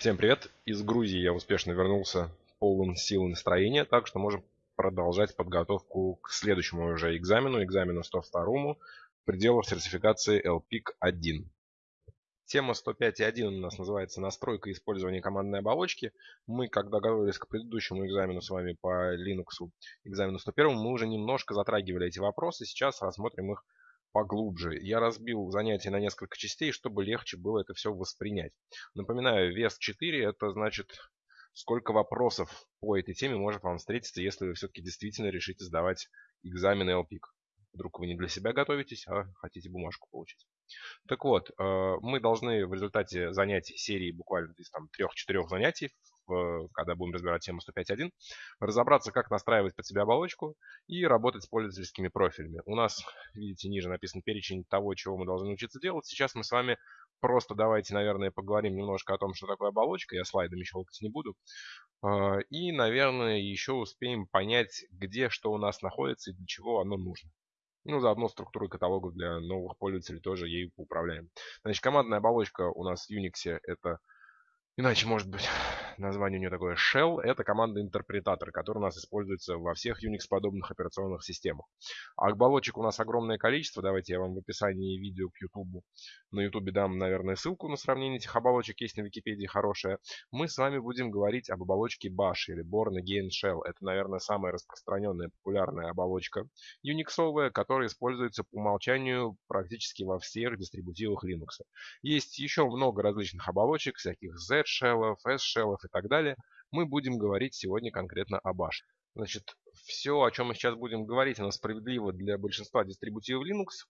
Всем привет! Из Грузии я успешно вернулся полным сил и настроения, так что можем продолжать подготовку к следующему уже экзамену, экзамену 102 в пределах сертификации LPIC-1. Тема 105.1 у нас называется «Настройка использования командной оболочки». Мы, когда готовились к предыдущему экзамену с вами по Linux, экзамену 101, мы уже немножко затрагивали эти вопросы. Сейчас рассмотрим их поглубже. Я разбил занятие на несколько частей, чтобы легче было это все воспринять. Напоминаю, вес 4 это значит сколько вопросов по этой теме может вам встретиться, если вы все-таки действительно решите сдавать экзамен LPIC. Вдруг вы не для себя готовитесь, а хотите бумажку получить. Так вот, э, мы должны в результате занятий серии буквально из там трех-четырех занятий когда будем разбирать тему 105.1, разобраться, как настраивать под себя оболочку и работать с пользовательскими профилями. У нас, видите, ниже написан перечень того, чего мы должны учиться делать. Сейчас мы с вами просто давайте, наверное, поговорим немножко о том, что такое оболочка. Я слайдами щелкать не буду. А, и, наверное, еще успеем понять, где что у нас находится и для чего оно нужно. Ну, заодно структуры каталогов для новых пользователей тоже ею управляем. Значит, командная оболочка у нас в Unix это Иначе, может быть, название у нее такое Shell. Это команда-интерпретатор, который у нас используется во всех Unix-подобных операционных системах. А оболочек у нас огромное количество. Давайте я вам в описании видео к YouTube. На YouTube дам, наверное, ссылку на сравнение этих оболочек. Есть на Википедии хорошая. Мы с вами будем говорить об оболочке Bash или Born Again Shell. Это, наверное, самая распространенная, популярная оболочка Unix, которая используется по умолчанию практически во всех дистрибутивах Linux. Есть еще много различных оболочек, всяких Z shell, S-shell и так далее, мы будем говорить сегодня конкретно о Bash. Значит, все, о чем мы сейчас будем говорить, оно справедливо для большинства дистрибутивов Linux.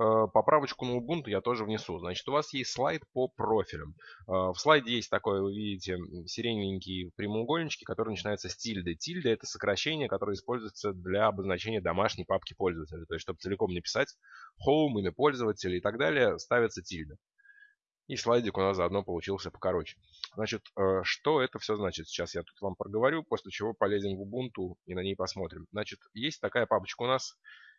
Э, поправочку на Ubuntu я тоже внесу. Значит, у вас есть слайд по профилям. Э, в слайде есть такое, вы видите, сиреневенькие прямоугольнички, которые начинаются с тильды. Тильда – это сокращение, которое используется для обозначения домашней папки пользователя. То есть, чтобы целиком не писать home, имя пользователя и так далее, ставится тильда. И слайдик у нас заодно получился покороче. Значит, э, что это все значит? Сейчас я тут вам проговорю, после чего полезем в Ubuntu и на ней посмотрим. Значит, есть такая папочка у нас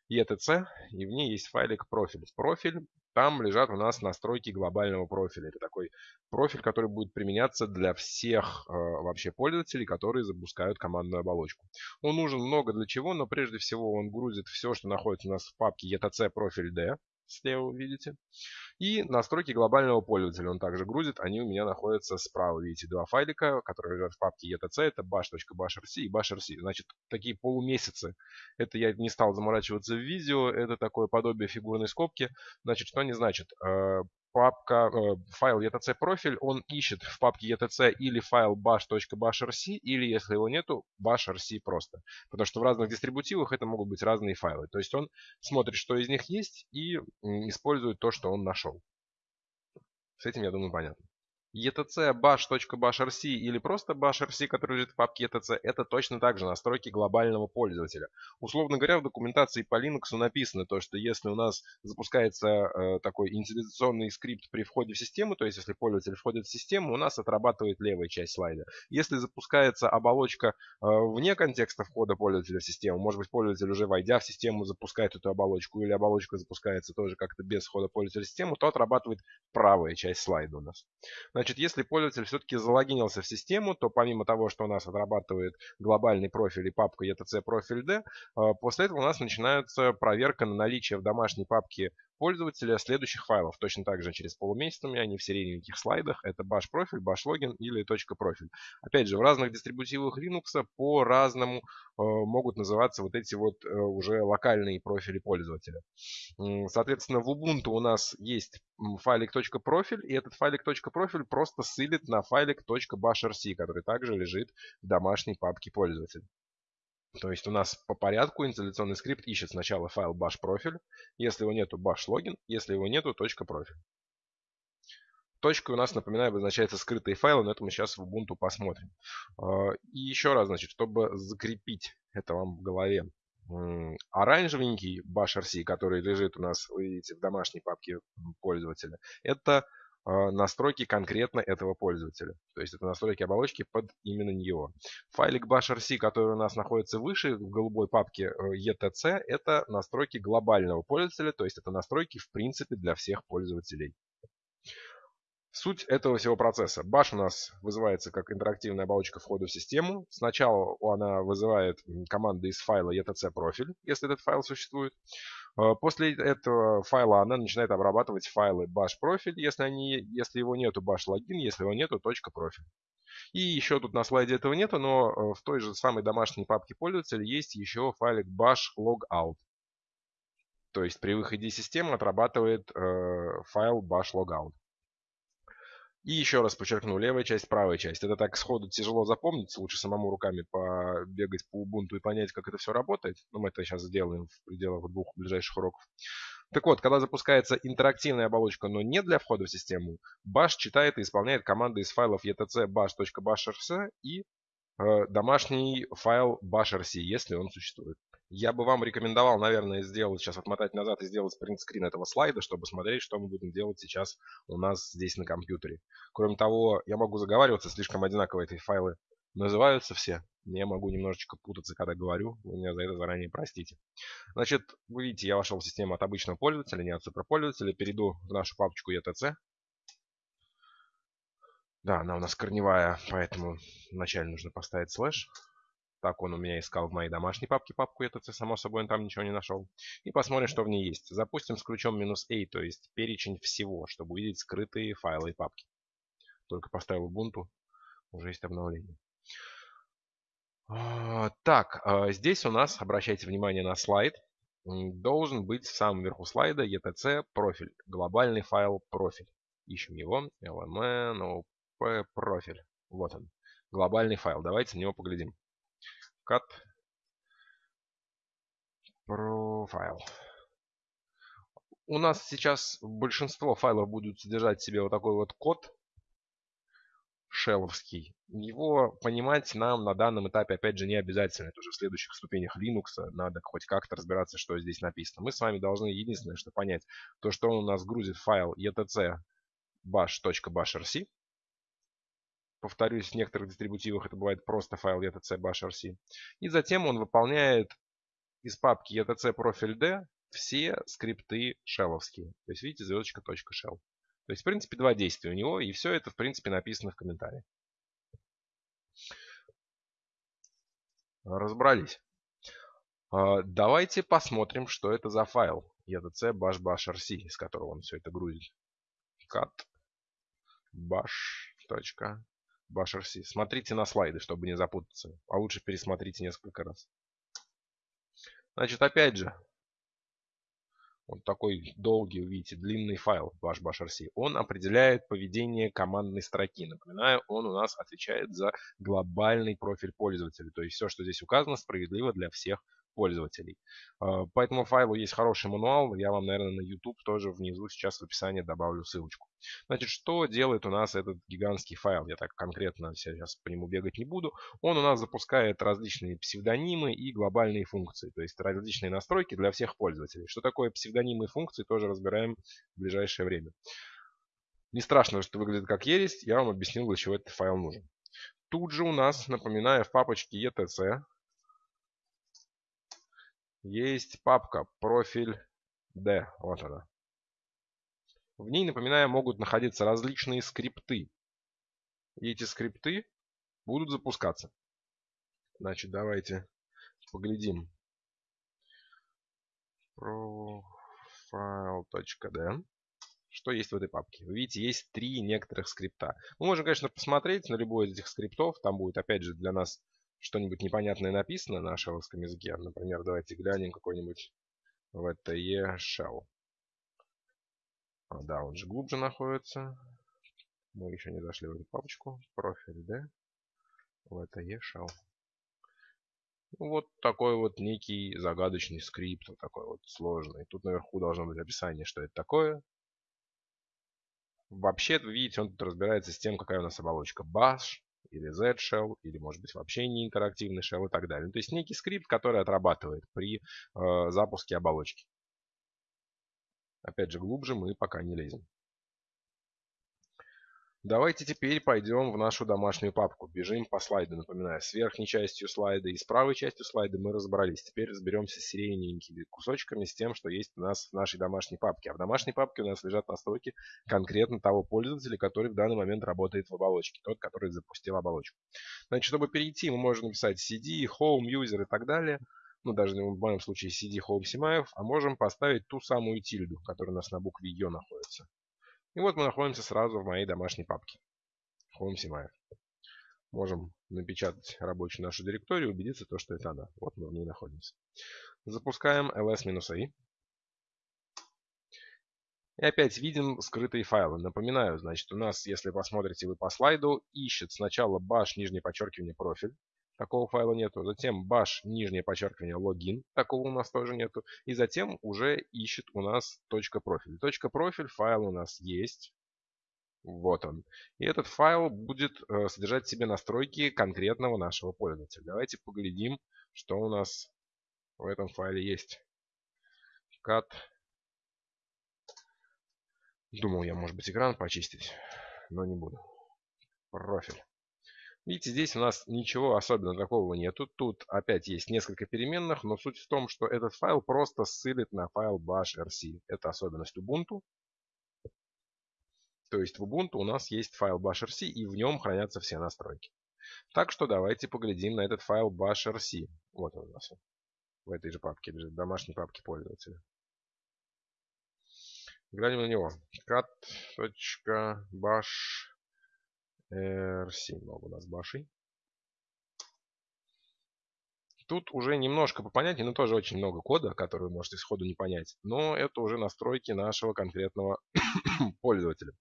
ETC, и в ней есть файлик профиль. Профиль, там лежат у нас настройки глобального профиля. Это такой профиль, который будет применяться для всех э, вообще пользователей, которые запускают командную оболочку. Он нужен много для чего, но прежде всего он грузит все, что находится у нас в папке ETC профиль D, слева видите. И настройки глобального пользователя он также грузит. Они у меня находятся справа. Видите, два файлика, которые лежат в папке etc. Это bash.bashrc и bashrc. Значит, такие полумесяцы. Это я не стал заморачиваться в видео. Это такое подобие фигурной скобки. Значит, что они значат? Папка, э, файл etc профиль, он ищет в папке etc или файл bash.bashrc, или если его нету, bashrc просто. Потому что в разных дистрибутивах это могут быть разные файлы. То есть он смотрит, что из них есть, и использует то, что он нашел. С этим, я думаю, понятно etc bash.bashrc или просто bashrc, который лежит в папке etc, это точно так же настройки глобального пользователя. Условно говоря, в документации по Linux написано то, что если у нас запускается э, такой инициализационный скрипт при входе в систему, то есть если пользователь входит в систему, у нас отрабатывает левая часть слайда. Если запускается оболочка э, вне контекста входа пользователя в систему, может быть пользователь уже войдя в систему запускает эту оболочку, или оболочка запускается тоже как-то без входа пользователя в систему, то отрабатывает правая часть слайда у нас. Значит, если пользователь все-таки залогинился в систему, то помимо того, что у нас отрабатывает глобальный профиль и папка etc профиль D, а, после этого у нас начинается проверка на наличие в домашней папке пользователя следующих файлов. Точно так же через полумесяц у меня они в сиреневеньких слайдах. Это bash профиль, bash логин или точка профиль. Опять же, в разных дистрибутивах Linux по-разному э, могут называться вот эти вот э, уже локальные профили пользователя. Соответственно, в Ubuntu у нас есть файлик .профиль, и этот файлик .профиль просто ссылит на файлик .bashrc, который также лежит в домашней папке пользователя. То есть у нас по порядку инсталляционный скрипт ищет сначала файл bash профиль, если его нету bash логин, если его нету точка профиль. Точкой у нас, напоминаю, обозначается скрытые файлы, но это мы сейчас в Ubuntu посмотрим. А, и еще раз, значит, чтобы закрепить это вам в голове, оранжевенький bash.rc, который лежит у нас, вы видите, в домашней папке пользователя, это настройки конкретно этого пользователя. То есть это настройки оболочки под именно него. Файлик bash.rc, который у нас находится выше в голубой папке э, etc, это настройки глобального пользователя, то есть это настройки в принципе для всех пользователей. Суть этого всего процесса. Bash у нас вызывается как интерактивная оболочка входа в систему. Сначала она вызывает команды из файла etc профиль, если этот файл существует. Э, после этого файла она начинает обрабатывать файлы bash профиль, если, они, если его нету bash логин, если его нету точка профиль. И еще тут на слайде этого нету, но э, в той же самой домашней папке пользователя есть еще файлик bash logout. То есть при выходе из системы отрабатывает э, файл bash logout. И еще раз подчеркну, левая часть, правая часть. Это так сходу тяжело запомнить, лучше самому руками побегать по Ubuntu и понять, как это все работает. Но мы это сейчас сделаем в пределах двух ближайших уроков. Так вот, когда запускается интерактивная оболочка, но не для входа в систему, Bash читает и исполняет команды из файлов etc bash.bashrc и э, домашний файл bashrc, если он существует. Я бы вам рекомендовал, наверное, сделать, сейчас отмотать назад и сделать принтскрин этого слайда, чтобы смотреть, что мы будем делать сейчас у нас здесь на компьютере. Кроме того, я могу заговариваться, слишком одинаково эти файлы называются все. Я могу немножечко путаться, когда говорю. Вы меня за это заранее простите. Значит, вы видите, я вошел в систему от обычного пользователя, не от суперпользователя. Перейду в нашу папочку ETC. Да, она у нас корневая, поэтому вначале нужно поставить слэш. Так он у меня искал в моей домашней папке папку ETC, само собой, он там ничего не нашел. И посмотрим, что в ней есть. Запустим с ключом минус "-a", то есть перечень всего, чтобы увидеть скрытые файлы и папки. Только поставил Ubuntu, уже есть обновление. А, так, а, здесь у нас, обращайте внимание на слайд, должен быть в самом верху слайда etc профиль, глобальный файл профиль. Ищем его, lmn, профиль. Вот он, глобальный файл. Давайте на него поглядим cut profile. У нас сейчас большинство файлов будут содержать в себе вот такой вот код шелловский. Его понимать нам на данном этапе, опять же, не обязательно. Это уже в следующих ступенях Linux. Надо хоть как-то разбираться, что здесь написано. Мы с вами должны единственное, что понять, то, что он у нас грузит файл etc bash.bashrc Повторюсь, в некоторых дистрибутивах это бывает просто файл etc bashrc. И затем он выполняет из папки etc профиль d все скрипты шелловские. То есть, видите, звездочка .shell. То есть, в принципе, два действия у него, и все это, в принципе, написано в комментарии. Разобрались. А, давайте посмотрим, что это за файл etc bash bashrc, из которого он все это грузит. cat bash BashRC. Смотрите на слайды, чтобы не запутаться. А лучше пересмотрите несколько раз. Значит, опять же, вот такой долгий, видите, длинный файл ваш BashRC. Он определяет поведение командной строки. Напоминаю, он у нас отвечает за глобальный профиль пользователя. То есть все, что здесь указано, справедливо для всех. А, по этому файлу есть хороший мануал. Я вам, наверное, на YouTube тоже внизу сейчас в описании добавлю ссылочку. Значит, что делает у нас этот гигантский файл? Я так конкретно сейчас по нему бегать не буду. Он у нас запускает различные псевдонимы и глобальные функции. То есть различные настройки для всех пользователей. Что такое псевдонимы и функции, тоже разбираем в ближайшее время. Не страшно, что выглядит как ересь. Я вам объяснил, для чего этот файл нужен. Тут же у нас, напоминаю, в папочке etc есть папка профиль D. Вот она. В ней, напоминаю, могут находиться различные скрипты. И эти скрипты будут запускаться. Значит, давайте поглядим. Profile.d. Что есть в этой папке? Вы видите, есть три некоторых скрипта. Мы можем, конечно, посмотреть на любой из этих скриптов. Там будет, опять же, для нас что-нибудь непонятное написано на шелловском языке. Например, давайте глянем какой-нибудь VTE shell. А, да, он же глубже находится. Мы еще не зашли в эту папочку. Профиль, да? VTE shell. Вот такой вот некий загадочный скрипт, вот такой вот сложный. Тут наверху должно быть описание, что это такое. Вообще, вы видите, он тут разбирается с тем, какая у нас оболочка. Bash, или Z-shell, или может быть вообще не интерактивный shell и так далее. Ну, то есть некий скрипт, который отрабатывает при э, запуске оболочки. Опять же, глубже мы пока не лезем. Давайте теперь пойдем в нашу домашнюю папку. Бежим по слайду, напоминаю. С верхней частью слайда и с правой частью слайда мы разобрались. Теперь разберемся с сиреневенькими кусочками, с тем, что есть у нас в нашей домашней папке. А в домашней папке у нас лежат настройки конкретно того пользователя, который в данный момент работает в оболочке. Тот, который запустил оболочку. Значит, чтобы перейти, мы можем написать CD, Home, User и так далее. Ну, даже в моем случае CD, Home, Симаев. А можем поставить ту самую тильду, которая у нас на букве Ё находится. И вот мы находимся сразу в моей домашней папке. Home Симаев. Можем напечатать рабочую нашу директорию и убедиться, то, что это она. Вот мы в ней находимся. Запускаем ls-a. И опять видим скрытые файлы. Напоминаю, значит, у нас, если посмотрите вы по слайду, ищет сначала bash, нижнее подчеркивание, профиль. Такого файла нету. Затем bash, нижнее подчеркивание, логин. Такого у нас тоже нету. И затем уже ищет у нас точка .профиль. Точка .профиль файл у нас есть. Вот он. И этот файл будет э, содержать в себе настройки конкретного нашего пользователя. Давайте поглядим, что у нас в этом файле есть. Cat. Думал я, может быть, экран почистить, но не буду. Профиль. Видите, здесь у нас ничего особенного такого нету. Тут опять есть несколько переменных, но суть в том, что этот файл просто ссылит на файл bash.rc. Это особенность Ubuntu. То есть в Ubuntu у нас есть файл bash.rc и в нем хранятся все настройки. Так что давайте поглядим на этот файл bash.rc. Вот он у нас. В этой же папке в домашней папке пользователя. Глянем на него. cat.bash R7 много у нас башей. Тут уже немножко по понятию, но тоже очень много кода, который вы можете сходу не понять. Но это уже настройки нашего конкретного пользователя.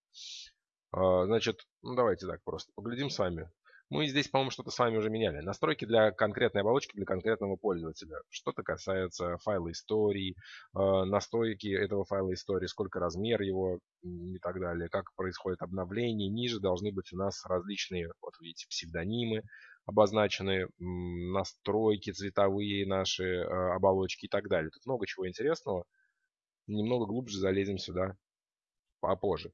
А, значит, ну давайте так просто поглядим с вами. Мы здесь, по-моему, что-то с вами уже меняли. Настройки для конкретной оболочки, для конкретного пользователя. Что-то касается файла истории, э, настройки этого файла истории, сколько размер его и так далее, как происходит обновление. Ниже должны быть у нас различные, вот видите, псевдонимы обозначены, настройки цветовые наши, э, оболочки и так далее. Тут много чего интересного. Немного глубже залезем сюда попозже.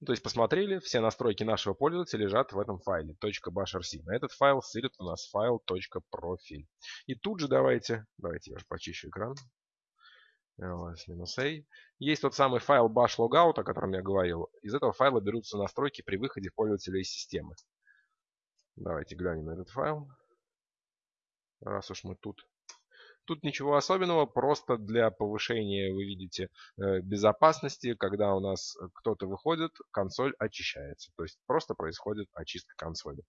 Ну, то есть посмотрели, все настройки нашего пользователя лежат в этом файле .bashrc. На этот файл ссылит у нас файл .profile. И тут же давайте, давайте я уже почищу экран. ls-a. Есть тот самый файл bash logout, о котором я говорил. Из этого файла берутся настройки при выходе пользователя из системы. Давайте глянем на этот файл. Раз уж мы тут Тут ничего особенного, просто для повышения, вы видите, э, безопасности, когда у нас кто-то выходит, консоль очищается. То есть просто происходит очистка консоли.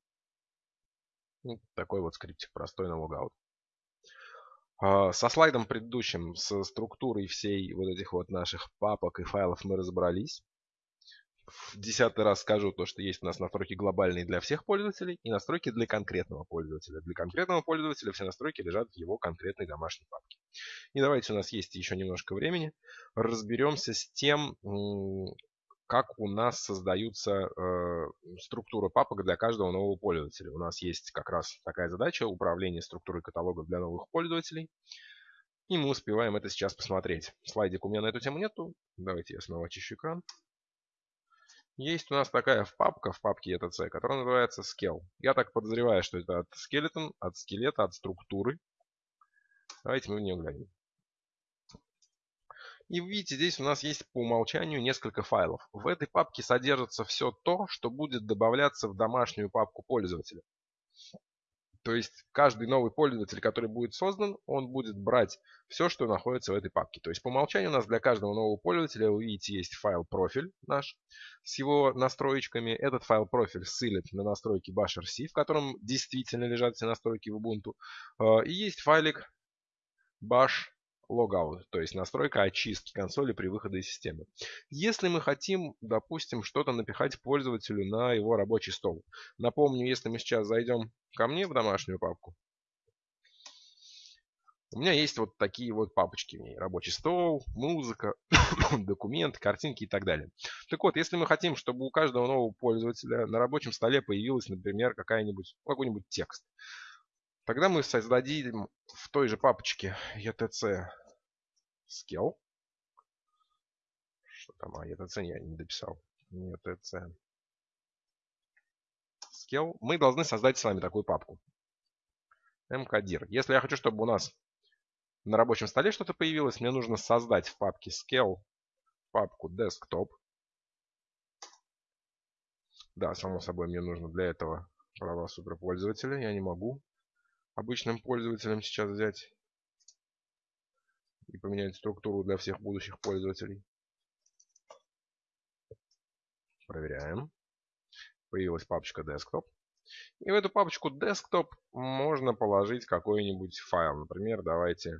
Ну, такой вот скриптик простой на логаут. Со слайдом предыдущим, с структурой всей вот этих вот наших папок и файлов мы разобрались в десятый раз скажу то, что есть у нас настройки глобальные для всех пользователей и настройки для конкретного пользователя. Для конкретного пользователя все настройки лежат в его конкретной домашней папке. И давайте у нас есть еще немножко времени. Разберемся с тем, как у нас создаются э, структуры папок для каждого нового пользователя. У нас есть как раз такая задача управления структурой каталога для новых пользователей. И мы успеваем это сейчас посмотреть. Слайдик у меня на эту тему нету. Давайте я снова очищу экран. Есть у нас такая папка в папке etc, которая называется scale. Я так подозреваю, что это от skeleton, от скелета, от структуры. Давайте мы в нее глянем. И видите, здесь у нас есть по умолчанию несколько файлов. В этой папке содержится все то, что будет добавляться в домашнюю папку пользователя. То есть каждый новый пользователь, который будет создан, он будет брать все, что находится в этой папке. То есть по умолчанию у нас для каждого нового пользователя, вы видите, есть файл профиль наш с его настроечками. Этот файл профиль ссылит на настройки bash.rc, в котором действительно лежат все настройки в Ubuntu. А, и есть файлик bash logout, то есть настройка очистки консоли при выходе из системы. Если мы хотим, допустим, что-то напихать пользователю на его рабочий стол. Напомню, если мы сейчас зайдем ко мне в домашнюю папку, у меня есть вот такие вот папочки в ней. Рабочий стол, музыка, документы, картинки и так далее. Так вот, если мы хотим, чтобы у каждого нового пользователя на рабочем столе появилась, например, какая-нибудь, какой-нибудь текст, тогда мы создадим в той же папочке etc scale. Что там? А, ETC я не дописал. ETC. scale, мы должны создать с вами такую папку. mkdir. Если я хочу, чтобы у нас на рабочем столе что-то появилось, мне нужно создать в папке scale папку desktop. Да, само собой, мне нужно для этого права суперпользователя. Я не могу обычным пользователям сейчас взять и поменять структуру для всех будущих пользователей. Проверяем. Появилась папочка Desktop. И в эту папочку Desktop можно положить какой-нибудь файл. Например, давайте,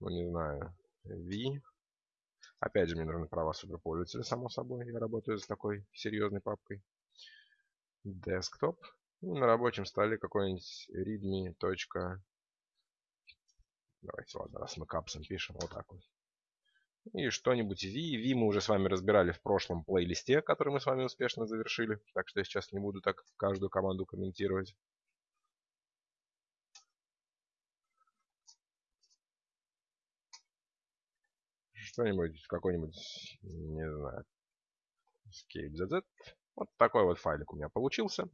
ну не знаю, v. Опять же, мне нужны права суперпользователя, само собой. Я работаю с такой серьезной папкой. Desktop. И на рабочем столе какой-нибудь readme. Давайте, ладно, раз мы капсом пишем, вот так вот. И что-нибудь V. V мы уже с вами разбирали в прошлом плейлисте, который мы с вами успешно завершили. Так что я сейчас не буду так каждую команду комментировать. Что-нибудь, какой-нибудь, не знаю, escape ZZ. Вот такой вот файлик у меня получился.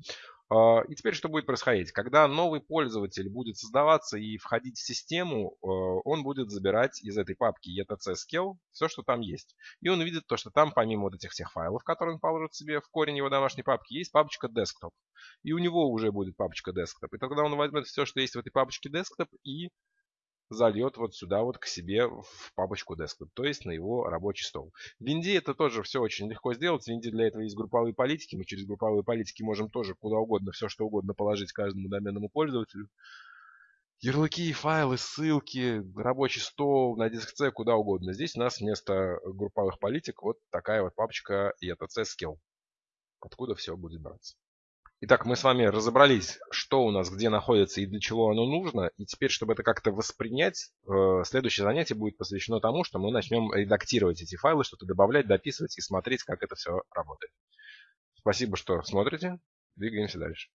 А, и теперь что будет происходить? Когда новый пользователь будет создаваться и входить в систему, а, он будет забирать из этой папки etc scale все, что там есть. И он увидит то, что там помимо вот этих всех файлов, которые он положит себе в корень его домашней папки, есть папочка desktop. И у него уже будет папочка desktop. И тогда он возьмет все, что есть в этой папочке desktop и зальет вот сюда вот к себе в папочку desktop, то есть на его рабочий стол. В Винде это тоже все очень легко сделать. В Винде для этого есть групповые политики. Мы через групповые политики можем тоже куда угодно, все что угодно положить каждому доменному пользователю. Ярлыки, файлы, ссылки, рабочий стол, на диск C, куда угодно. Здесь у нас вместо групповых политик вот такая вот папочка ETC Skill. Откуда все будет браться. Итак, мы с вами разобрались, что у нас где находится и для чего оно нужно. И теперь, чтобы это как-то воспринять, э, следующее занятие будет посвящено тому, что мы начнем редактировать эти файлы, что-то добавлять, дописывать и смотреть, как это все работает. Спасибо, что смотрите. Двигаемся дальше.